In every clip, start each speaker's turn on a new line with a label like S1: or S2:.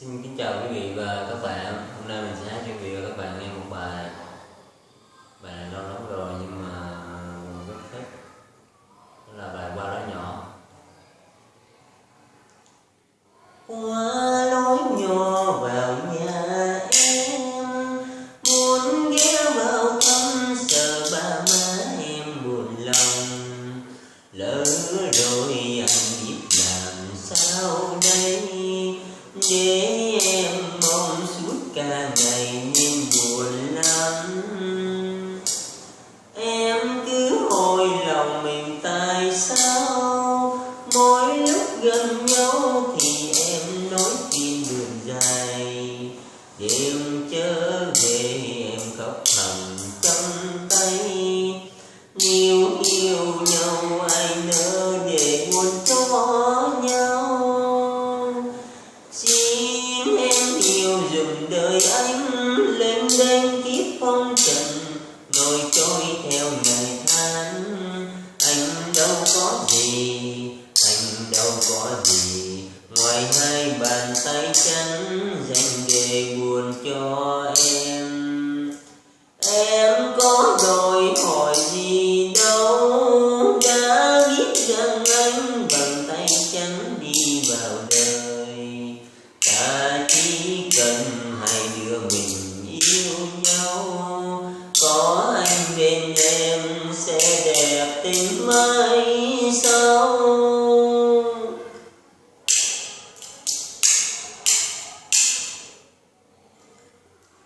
S1: Xin kính chào quý vị và các bạn. Hôm nay mình sẽ hát cho quý vị và các bạn nghe một bài. Bài này lâu lắm rồi nhưng mà mình rất thích. Đó là bài Qua đó nhỏ. Qua lối nhỏ vào nhà em, Muốn ghé vào thăm sợ ba má em buồn lòng. Lỡ rồi anh biết làm sao đây để gần nhau thì em nói tìm đường dài. Đêm trở về em khóc thầm trong tay. Nếu yêu nhau ai nỡ để buồn cho nhau. Xin em yêu dùm đời anh lên đêm kiếp phong trần rồi trôi theo ngày tháng. Anh đâu có gì ngoài hai bàn tay trắng dành để buồn cho em. Em có đòi hỏi gì đâu, đã biết rằng anh bàn tay trắng đi vào đời. Ta chỉ cần hai đứa mình yêu nhau, có anh bên em sẽ đẹp tình mãi sau qua lối nhỏ vào nhà em muốn ghé vào thăm sợ ba má em buồn lòng lỡ rồi anh biết làm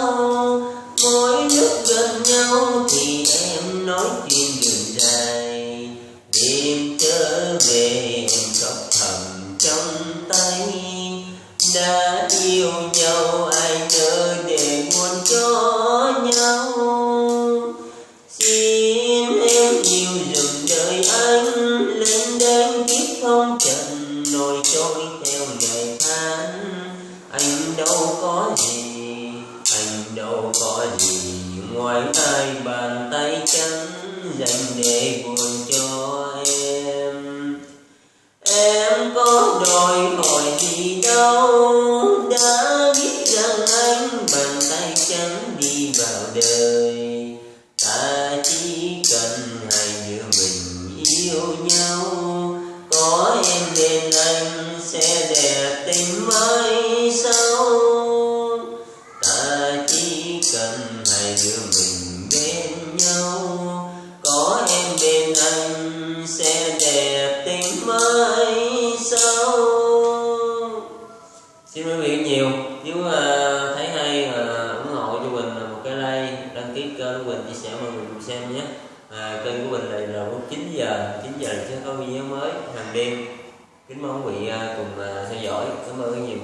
S1: về em thầm trong tay, đã yêu nhau, ai nỡ để muốn cho nhau. Xin em yêu dừng đời anh lên đêm kiếp không trần nổi trôi theo ngày tháng. Anh đâu có gì, anh đâu có gì, ngoài hai bàn tay trắng dành để buồn yêu nhau. Có em bên anh sẽ đẹp tình mới sau ta chỉ cần hai đứa mình bên nhau. Có em bên anh sẽ đẹp tình mới sau xin quý vị nhiều nếu uh, thấy hay uh, ủng hộ cho Quỳnh à, một cái like đăng ký kênh của Quỳnh chia sẻ mọi người cùng xem nhé à, kênh của mình này là lúc 9 giờ 9 giờ sẽ có video mới hàng đêm. Kính mong quý vị à, cùng à, theo dõi. Cảm ơn nhiều.